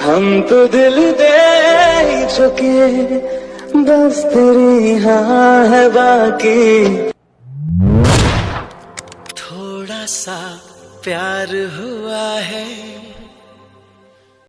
हम तो दिल दे ही चुके, बस तेरी हाँ है बाकी। थोड़ा सा प्यार हुआ है।